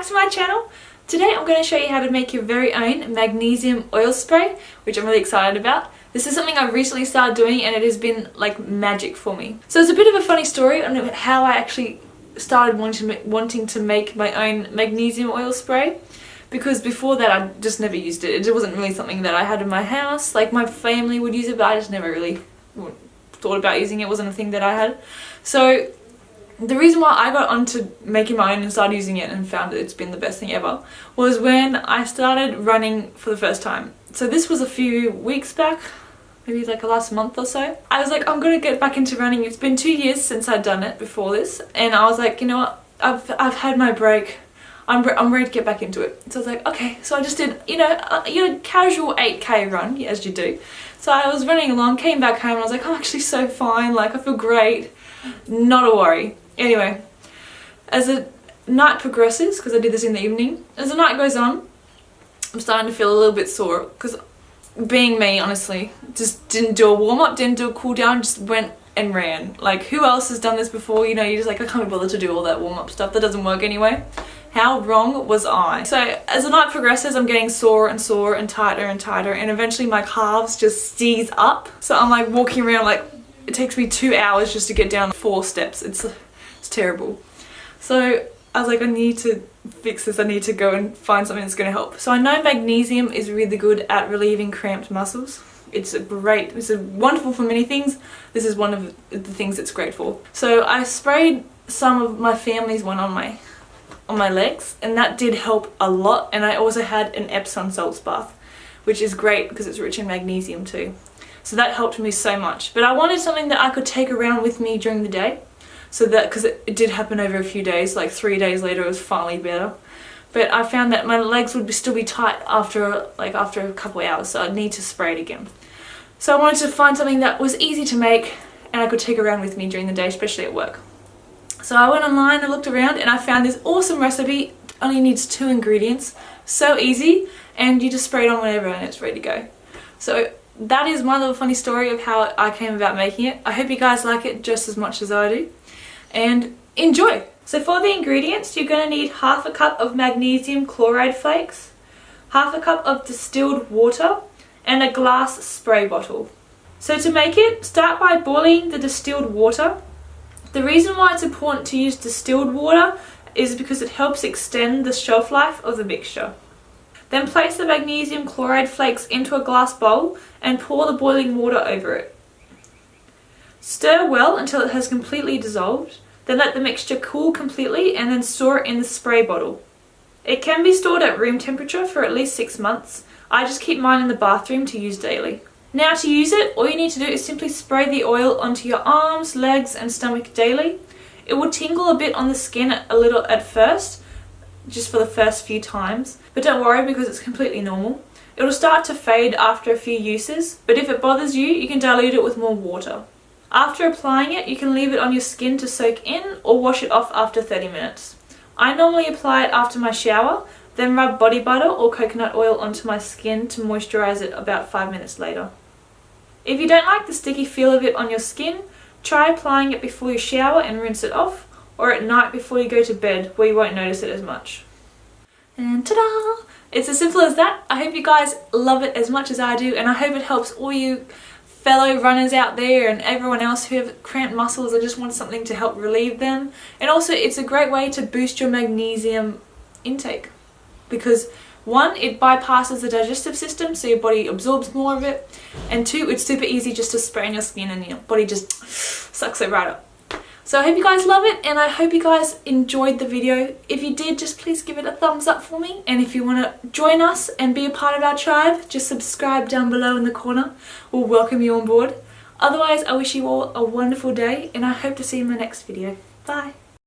back to my channel. Today I'm going to show you how to make your very own magnesium oil spray, which I'm really excited about. This is something I've recently started doing and it has been like magic for me. So it's a bit of a funny story on how I actually started wanting to, wanting to make my own magnesium oil spray because before that I just never used it. It wasn't really something that I had in my house. Like my family would use it but I just never really thought about using it. it wasn't a thing that I had. So the reason why I got onto making my own and started using it and found that it's been the best thing ever was when I started running for the first time. So this was a few weeks back, maybe like last month or so. I was like, I'm gonna get back into running. It's been two years since I'd done it before this and I was like, you know what, I've, I've had my break. I'm, I'm ready to get back into it. So I was like, okay, so I just did, you know, a, you know, casual 8k run, as you do. So I was running along, came back home and I was like, I'm actually so fine, like I feel great. Not a worry. Anyway, as the night progresses, because I did this in the evening, as the night goes on, I'm starting to feel a little bit sore because being me, honestly, just didn't do a warm-up, didn't do a cool down, just went and ran. Like, who else has done this before? You know, you're just like, I can't be bothered to do all that warm-up stuff. That doesn't work anyway. How wrong was I? So as the night progresses, I'm getting sore and sore and tighter and tighter and eventually my calves just seize up. So I'm like walking around like, it takes me two hours just to get down four steps. It's it's terrible. So I was like, I need to fix this. I need to go and find something that's going to help. So I know magnesium is really good at relieving cramped muscles. It's a great, it's a wonderful for many things. This is one of the things it's great for. So I sprayed some of my family's one on my on my legs and that did help a lot and I also had an Epsom salts bath which is great because it's rich in magnesium too. So that helped me so much. But I wanted something that I could take around with me during the day so that because it, it, did happen over a few days like three days later it was finally better. But I found that my legs would be, still be tight after like after a couple hours so I'd need to spray it again. So I wanted to find something that was easy to make and I could take around with me during the day especially at work. So I went online and looked around and I found this awesome recipe only needs two ingredients so easy and you just spray it on whenever and it's ready to go. So that is my little funny story of how I came about making it. I hope you guys like it just as much as I do and enjoy. So for the ingredients, you're going to need half a cup of magnesium chloride flakes, half a cup of distilled water, and a glass spray bottle. So to make it, start by boiling the distilled water. The reason why it's important to use distilled water is because it helps extend the shelf life of the mixture. Then place the magnesium chloride flakes into a glass bowl and pour the boiling water over it. Stir well until it has completely dissolved, then let the mixture cool completely and then store it in the spray bottle. It can be stored at room temperature for at least 6 months. I just keep mine in the bathroom to use daily. Now to use it, all you need to do is simply spray the oil onto your arms, legs and stomach daily. It will tingle a bit on the skin a little at first, just for the first few times, but don't worry because it's completely normal. It will start to fade after a few uses, but if it bothers you, you can dilute it with more water. After applying it, you can leave it on your skin to soak in or wash it off after 30 minutes. I normally apply it after my shower, then rub body butter or coconut oil onto my skin to moisturize it about 5 minutes later. If you don't like the sticky feel of it on your skin, try applying it before you shower and rinse it off, or at night before you go to bed where you won't notice it as much. And ta-da! It's as simple as that. I hope you guys love it as much as I do and I hope it helps all you fellow runners out there and everyone else who have cramped muscles or just want something to help relieve them. And also it's a great way to boost your magnesium intake because one, it bypasses the digestive system so your body absorbs more of it and two, it's super easy just to spray on your skin and your body just sucks it right up. So I hope you guys love it and I hope you guys enjoyed the video. If you did, just please give it a thumbs up for me. And if you want to join us and be a part of our tribe, just subscribe down below in the corner. We'll welcome you on board. Otherwise, I wish you all a wonderful day and I hope to see you in my next video. Bye!